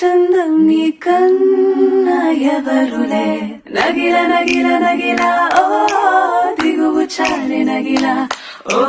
చందం నీ కన్న ఎవరులే? నగిల నగిల నగిల ఓ దిగువు చాలి నగిల. ఓ